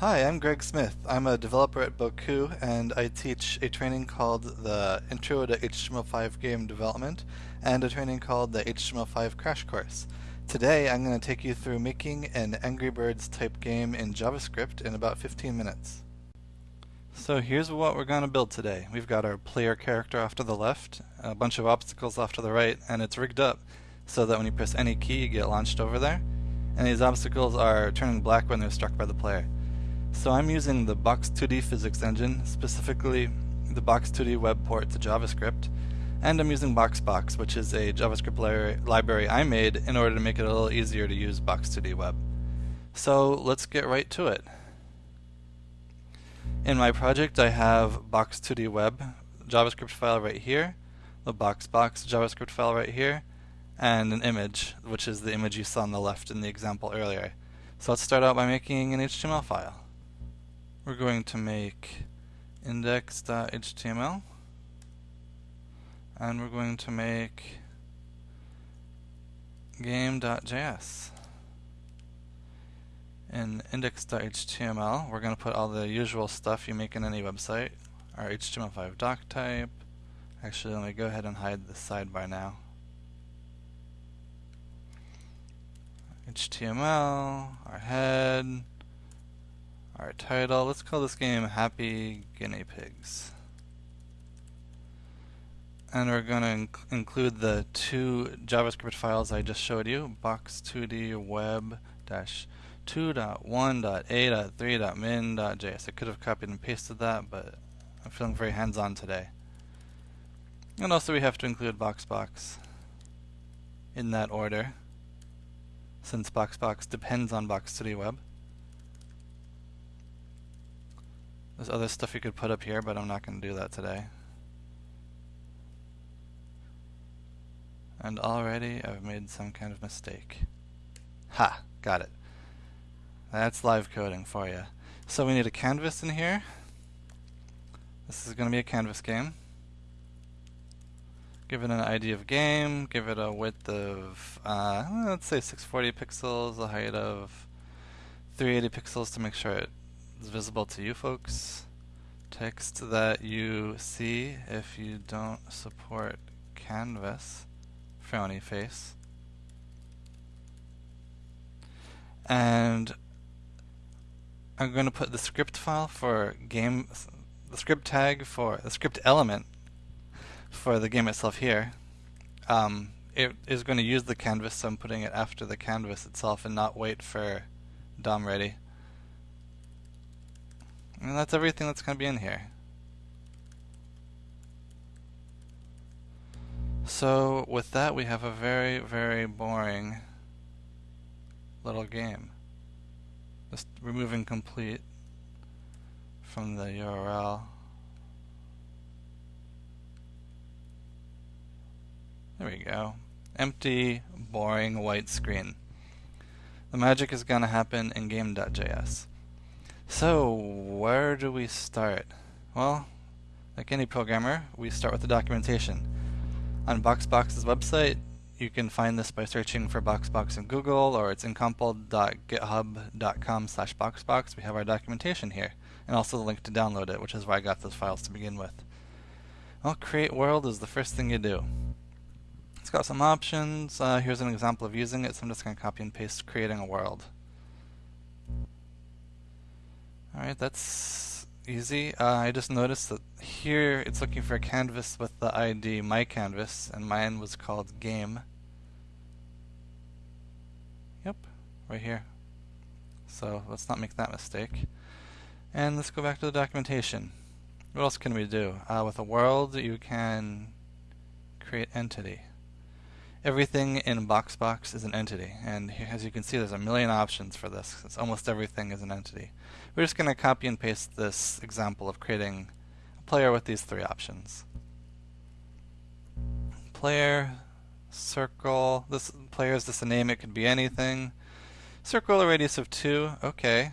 Hi, I'm Greg Smith. I'm a developer at Bocoup and I teach a training called the Intro to HTML5 Game Development and a training called the HTML5 Crash Course. Today I'm going to take you through making an Angry Birds type game in JavaScript in about 15 minutes. So here's what we're going to build today. We've got our player character off to the left, a bunch of obstacles off to the right, and it's rigged up so that when you press any key you get launched over there. And these obstacles are turning black when they're struck by the player. So I'm using the Box2D physics engine, specifically the Box2D web port to JavaScript, and I'm using BoxBox, which is a JavaScript library I made in order to make it a little easier to use Box2D web. So let's get right to it. In my project I have Box2D web JavaScript file right here, the BoxBox JavaScript file right here, and an image, which is the image you saw on the left in the example earlier. So let's start out by making an HTML file. We're going to make index.html and we're going to make game.js. In index.html, we're going to put all the usual stuff you make in any website. Our HTML5 doc type. Actually, let me go ahead and hide the sidebar now. HTML, our head, our title, let's call this game Happy Guinea Pigs. And we're going to inc include the two JavaScript files I just showed you, box2d web 2.1.a.3.min.js. I could have copied and pasted that, but I'm feeling very hands-on today. And also we have to include BoxBox in that order, since BoxBox depends on Box2D web. There's other stuff you could put up here, but I'm not going to do that today. And already I've made some kind of mistake. Ha! Got it. That's live coding for you. So we need a canvas in here. This is going to be a canvas game. Give it an ID of game, give it a width of, uh, let's say 640 pixels, a height of 380 pixels to make sure it is visible to you folks. Text that you see if you don't support Canvas. Frowny face. And I'm going to put the script file for game, the script tag for the script element for the game itself here. Um, it is going to use the canvas, so I'm putting it after the canvas itself and not wait for DOM ready. And that's everything that's going to be in here. So with that we have a very, very boring little game. Just removing complete from the URL. There we go. Empty, boring white screen. The magic is going to happen in game.js. So, where do we start? Well, like any programmer, we start with the documentation. On BoxBox's website, you can find this by searching for BoxBox in Google or it's incompl.github.com slash BoxBox. We have our documentation here and also the link to download it, which is where I got those files to begin with. Well, create world is the first thing you do. It's got some options. Uh, here's an example of using it, so I'm just going to copy and paste creating a world. Alright, that's easy. Uh, I just noticed that here it's looking for a canvas with the ID my canvas, and mine was called game. Yep, right here. So let's not make that mistake. And let's go back to the documentation. What else can we do? Uh, with a world, you can create entity everything in BoxBox is an entity. And here, as you can see, there's a million options for this. It's almost everything is an entity. We're just going to copy and paste this example of creating a player with these three options. Player, circle, this player is just a name, it could be anything. Circle a radius of 2, okay.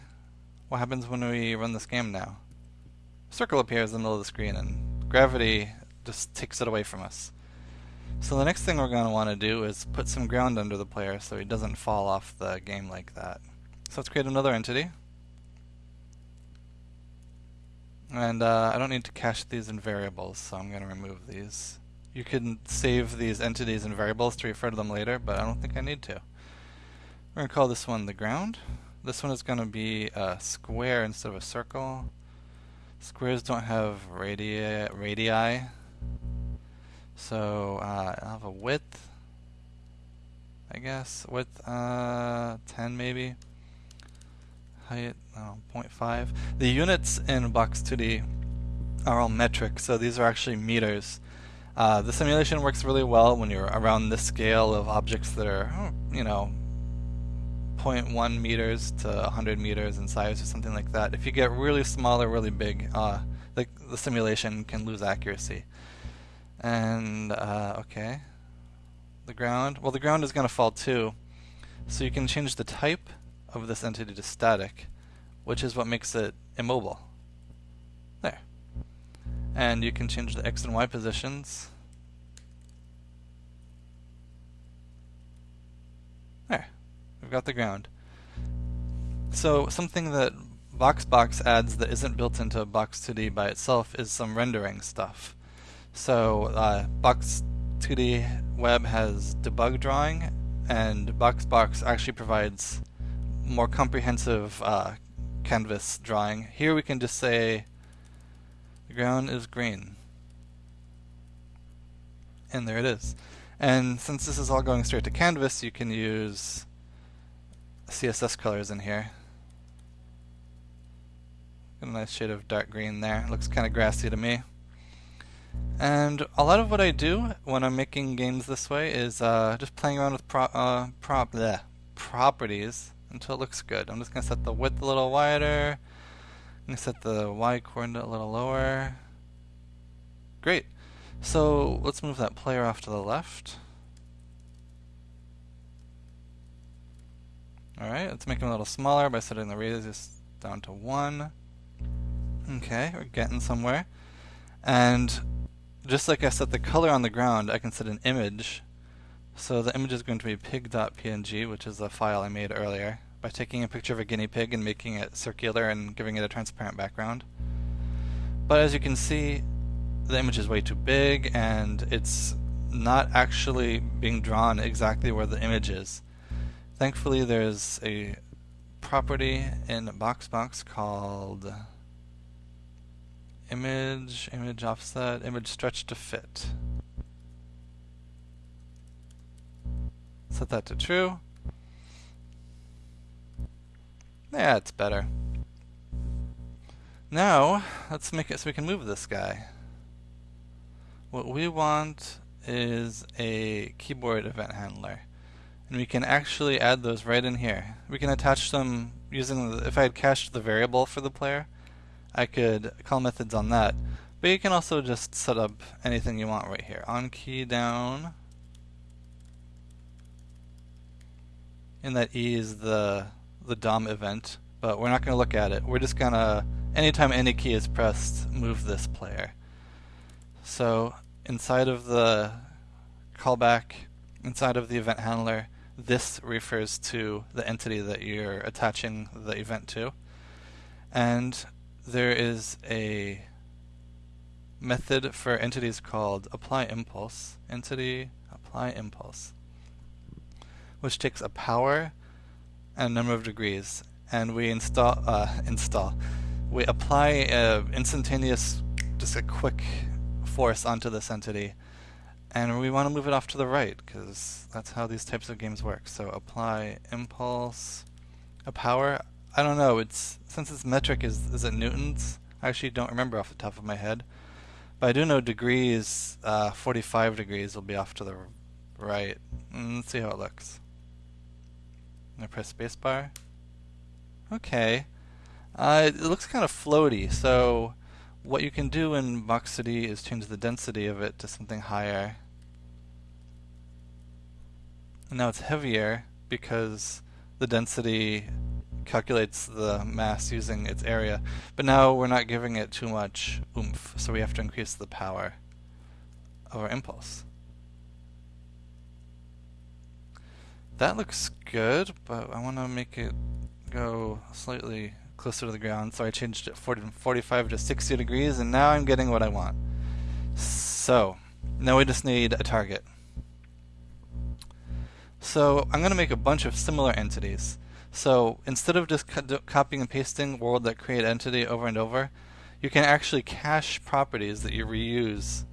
What happens when we run this game now? Circle appears in the middle of the screen and gravity just takes it away from us. So the next thing we're going to want to do is put some ground under the player so he doesn't fall off the game like that. So let's create another entity. And uh, I don't need to cache these in variables, so I'm going to remove these. You can save these entities in variables to refer to them later, but I don't think I need to. We're going to call this one the ground. This one is going to be a square instead of a circle. Squares don't have radii, radii so uh, I'll have a width, I guess, width uh, 10 maybe, height oh, 0.5. The units in Box2D are all metric, so these are actually meters. Uh, the simulation works really well when you're around this scale of objects that are, you know, 0.1 meters to 100 meters in size or something like that. If you get really small or really big, uh, the, the simulation can lose accuracy. And, uh, okay. The ground. Well, the ground is going to fall too. So you can change the type of this entity to static, which is what makes it immobile. There. And you can change the x and y positions. There. We've got the ground. So something that BoxBox adds that isn't built into Box2D by itself is some rendering stuff. So uh, Box 2D Web has debug drawing, and BoxBox actually provides more comprehensive uh, canvas drawing. Here we can just say the ground is green. And there it is. And since this is all going straight to canvas, you can use CSS colors in here. Got a nice shade of dark green there. Looks kind of grassy to me. And a lot of what I do when I'm making games this way is uh, just playing around with pro uh, prop bleh, properties until it looks good. I'm just going to set the width a little wider. I'm going to set the y coordinate a little lower. Great. So let's move that player off to the left. Alright, let's make him a little smaller by setting the radius down to 1. Okay, we're getting somewhere. And just like I set the color on the ground, I can set an image. So the image is going to be pig.png, which is the file I made earlier, by taking a picture of a guinea pig and making it circular and giving it a transparent background. But as you can see, the image is way too big and it's not actually being drawn exactly where the image is. Thankfully there's a property in BoxBox called image, image offset, image stretch to fit. Set that to true. Yeah, it's better. Now, let's make it so we can move this guy. What we want is a keyboard event handler. And we can actually add those right in here. We can attach them using, the, if I had cached the variable for the player, I could call methods on that. But you can also just set up anything you want right here. On key down. And that E is the, the DOM event, but we're not going to look at it. We're just going to, anytime any key is pressed, move this player. So inside of the callback, inside of the event handler, this refers to the entity that you're attaching the event to. And there is a method for entities called apply impulse, entity apply impulse, which takes a power and a number of degrees, and we install, uh, install, we apply a instantaneous, just a quick force onto this entity, and we want to move it off to the right, because that's how these types of games work. So apply impulse, a power, I don't know. It's since its metric is is it newtons. I actually don't remember off the top of my head, but I do know degrees. Uh, 45 degrees will be off to the right. Mm, let's see how it looks. I press spacebar. Okay. Uh, it looks kind of floaty. So what you can do in Box2D is change the density of it to something higher. And now it's heavier because the density calculates the mass using its area. But now we're not giving it too much oomph, so we have to increase the power of our impulse. That looks good, but I want to make it go slightly closer to the ground, so I changed it 40, 45 to 60 degrees, and now I'm getting what I want. So, now we just need a target. So I'm going to make a bunch of similar entities. So instead of just co copying and pasting world that create entity over and over, you can actually cache properties that you reuse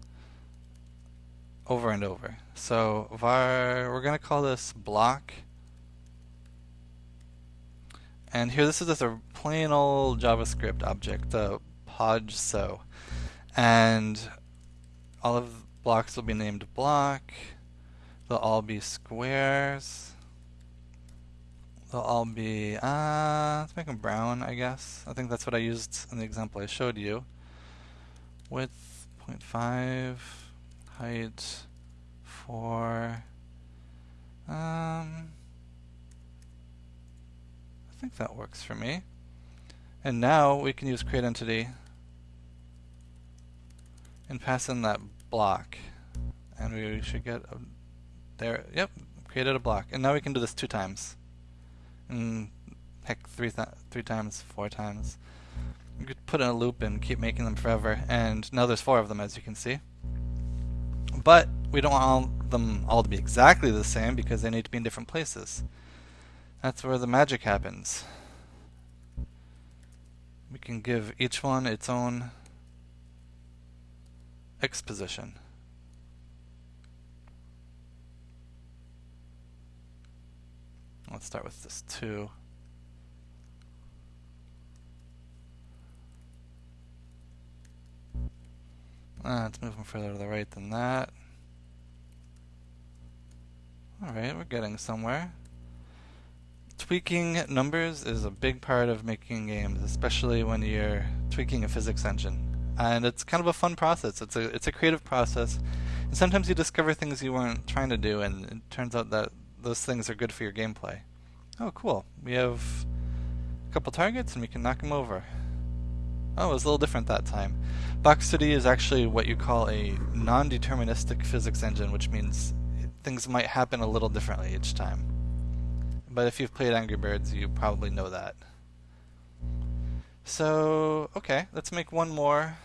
over and over. So var, we're going to call this block. And here, this is just a plain old JavaScript object, uh, podge so. And all of the blocks will be named block. They'll all be squares. They'll all be, uh, let's make them brown, I guess. I think that's what I used in the example I showed you. Width 0.5, height 4. Um, I think that works for me. And now we can use create entity and pass in that block. And we should get a there, yep, created a block. And now we can do this two times. And heck, three, th three times, four times. You could put in a loop and keep making them forever. And now there's four of them, as you can see. But we don't want all them all to be exactly the same because they need to be in different places. That's where the magic happens. We can give each one its own X position. Let's start with this 2. Uh, it's moving further to the right than that. Alright, we're getting somewhere. Tweaking numbers is a big part of making games, especially when you're tweaking a physics engine. And it's kind of a fun process. It's a it's a creative process. And sometimes you discover things you weren't trying to do and it turns out that those things are good for your gameplay. Oh, cool. We have a couple targets and we can knock them over. Oh, it was a little different that time. Box2D is actually what you call a non-deterministic physics engine, which means things might happen a little differently each time. But if you've played Angry Birds, you probably know that. So, okay, let's make one more.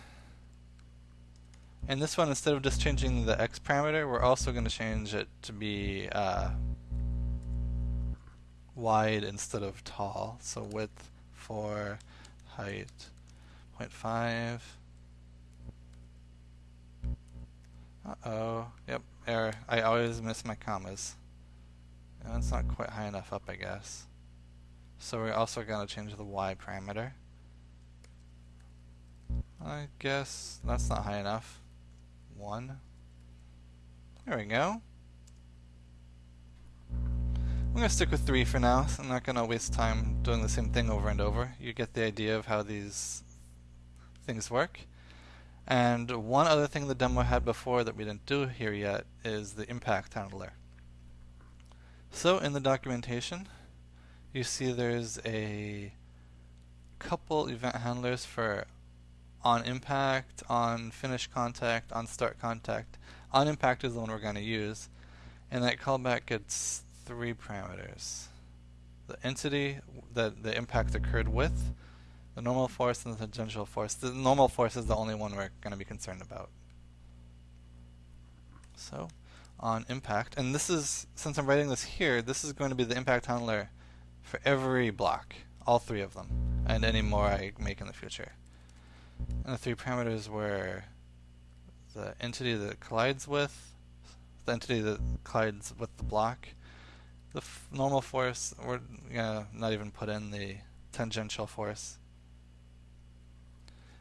And this one, instead of just changing the x parameter, we're also going to change it to be uh, wide instead of tall. So width 4, height 0.5. Uh-oh. Yep, error. I always miss my commas. And it's not quite high enough up, I guess. So we're also going to change the y parameter. I guess that's not high enough. 1. There we go. I'm to stick with three for now. So I'm not going to waste time doing the same thing over and over. You get the idea of how these things work. And one other thing the demo had before that we didn't do here yet is the impact handler. So in the documentation, you see there's a couple event handlers for on impact, on finish contact, on start contact. On impact is the one we're going to use. And that callback gets three parameters. The entity that the impact occurred with, the normal force and the tangential force. The normal force is the only one we're going to be concerned about. So, on impact, and this is, since I'm writing this here, this is going to be the impact handler for every block, all three of them, and any more I make in the future. And the three parameters were the entity that collides with, the entity that collides with the block, the normal force, we're gonna not even put in the tangential force.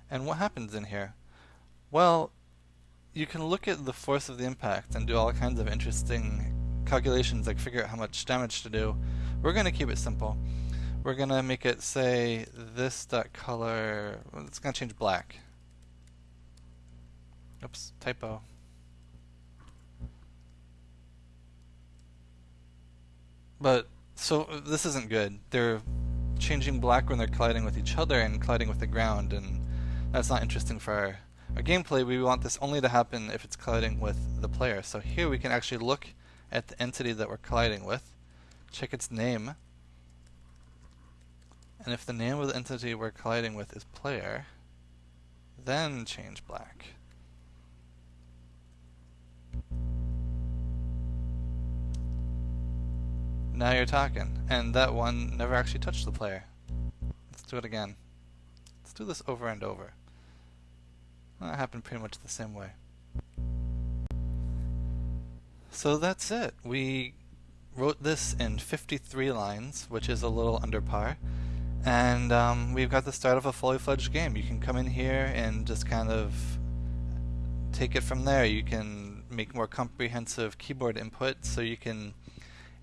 And what happens in here? Well, you can look at the force of the impact and do all kinds of interesting calculations, like figure out how much damage to do. We're going to keep it simple. We're going to make it say this dot color, it's going to change black. Oops, typo. But, so, this isn't good. They're changing black when they're colliding with each other and colliding with the ground, and that's not interesting for our, our gameplay. We want this only to happen if it's colliding with the player. So here we can actually look at the entity that we're colliding with, check its name, And if the name of the entity we're colliding with is player, then change black. Now you're talking. And that one never actually touched the player. Let's do it again. Let's do this over and over. That happened pretty much the same way. So that's it. We wrote this in 53 lines, which is a little under par. And um, we've got the start of a fully fledged game. You can come in here and just kind of take it from there. You can make more comprehensive keyboard input so you can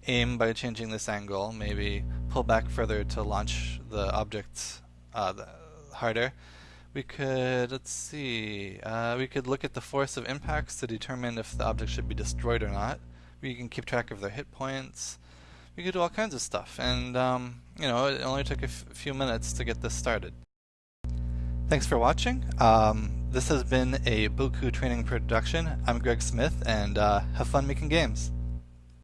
aim by changing this angle, maybe pull back further to launch the objects uh, harder. We could, let's see, uh, we could look at the force of impacts to determine if the object should be destroyed or not. We can keep track of their hit points. We could do all kinds of stuff, and um, you know, it only took a few minutes to get this started. Thanks for watching. Um, this has been a Bocoup training production. I'm Greg Smith, and uh, have fun making games.